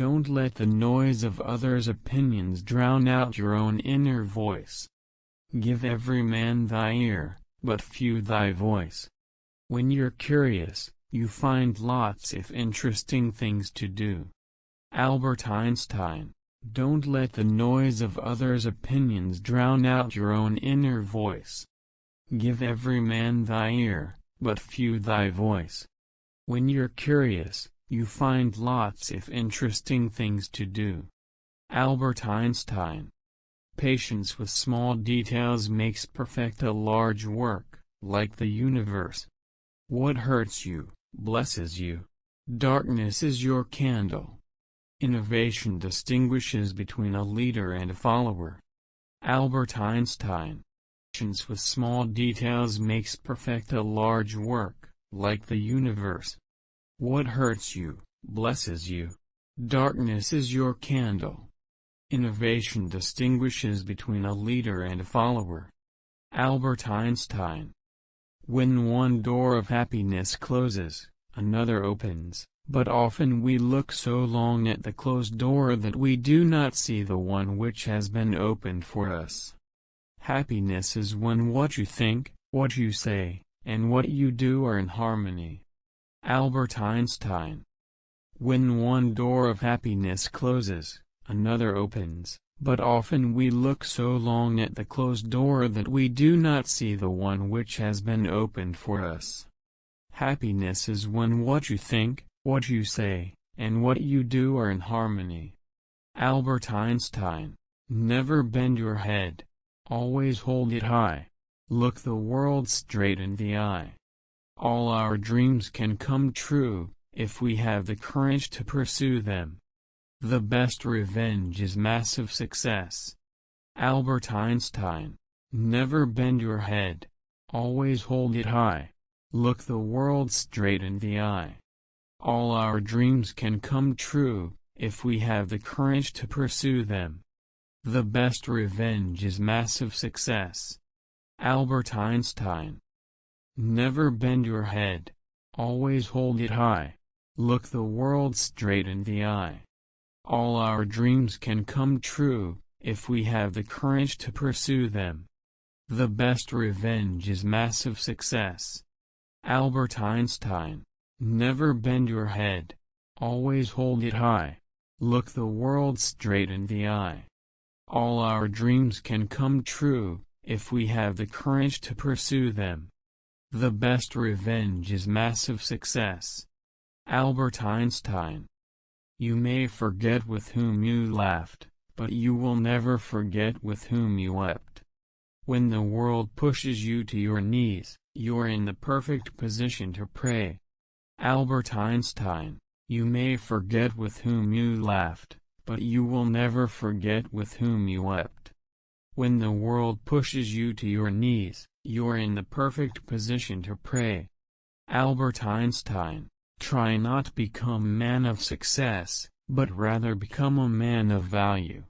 Don't let the noise of others' opinions drown out your own inner voice. Give every man thy ear, but few thy voice. When you're curious, you find lots of interesting things to do. Albert Einstein Don't let the noise of others' opinions drown out your own inner voice. Give every man thy ear, but few thy voice. When you're curious, you find lots of interesting things to do. Albert Einstein Patience with small details makes perfect a large work, like the universe. What hurts you, blesses you. Darkness is your candle. Innovation distinguishes between a leader and a follower. Albert Einstein Patience with small details makes perfect a large work, like the universe. What hurts you, blesses you. Darkness is your candle. Innovation distinguishes between a leader and a follower. Albert Einstein When one door of happiness closes, another opens, but often we look so long at the closed door that we do not see the one which has been opened for us. Happiness is when what you think, what you say, and what you do are in harmony. Albert Einstein When one door of happiness closes, another opens, but often we look so long at the closed door that we do not see the one which has been opened for us. Happiness is when what you think, what you say, and what you do are in harmony. Albert Einstein Never bend your head. Always hold it high. Look the world straight in the eye. All our dreams can come true, if we have the courage to pursue them. The best revenge is massive success. Albert Einstein Never bend your head. Always hold it high. Look the world straight in the eye. All our dreams can come true, if we have the courage to pursue them. The best revenge is massive success. Albert Einstein Never bend your head. Always hold it high. Look the world straight in the eye. All our dreams can come true, if we have the courage to pursue them. The best revenge is massive success. Albert Einstein Never bend your head. Always hold it high. Look the world straight in the eye. All our dreams can come true, if we have the courage to pursue them. The best revenge is massive success. Albert Einstein you may forget with whom you laughed, but you will never forget with whom you wept. When the world pushes you to your knees, you are in the perfect position to pray. Albert Einstein You may forget with whom you laughed, but you will never forget with whom you wept. When the world pushes you to your knees, you are in the perfect position to pray. Albert Einstein Try not become man of success, but rather become a man of value.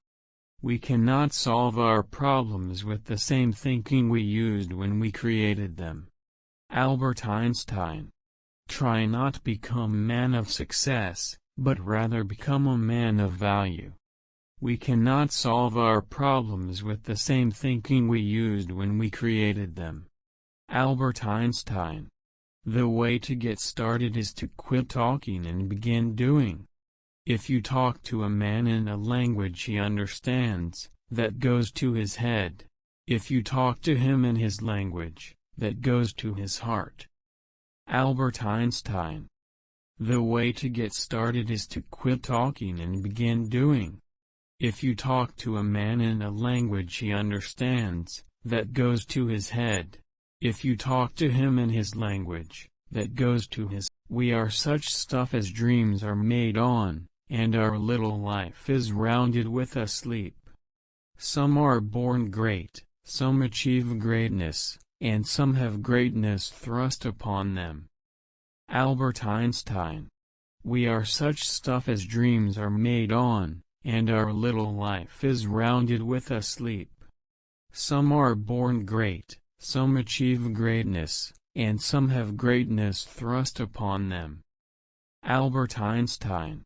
We cannot solve our problems with the same thinking we used when we created them. Albert Einstein Try not become man of success, but rather become a man of value. We cannot solve our problems with the same thinking we used when we created them. Albert Einstein the way to get started is to quit talking and begin doing. If you talk to a man in a language he understands, that goes to his head. If you talk to him in his language, that goes to his heart. Albert Einstein The way to get started is to quit talking and begin doing. If you talk to a man in a language he understands, that goes to his head. If you talk to him in his language, that goes to his, we are such stuff as dreams are made on, and our little life is rounded with a sleep. Some are born great, some achieve greatness, and some have greatness thrust upon them. Albert Einstein We are such stuff as dreams are made on, and our little life is rounded with a sleep. Some are born great, some achieve greatness, and some have greatness thrust upon them. Albert Einstein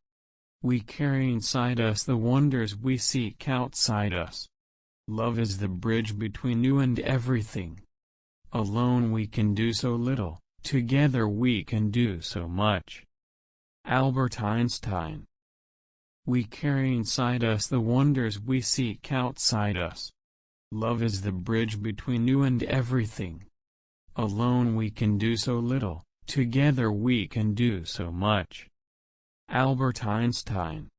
We carry inside us the wonders we seek outside us. Love is the bridge between you and everything. Alone we can do so little, together we can do so much. Albert Einstein We carry inside us the wonders we seek outside us. Love is the bridge between you and everything. Alone we can do so little, together we can do so much. Albert Einstein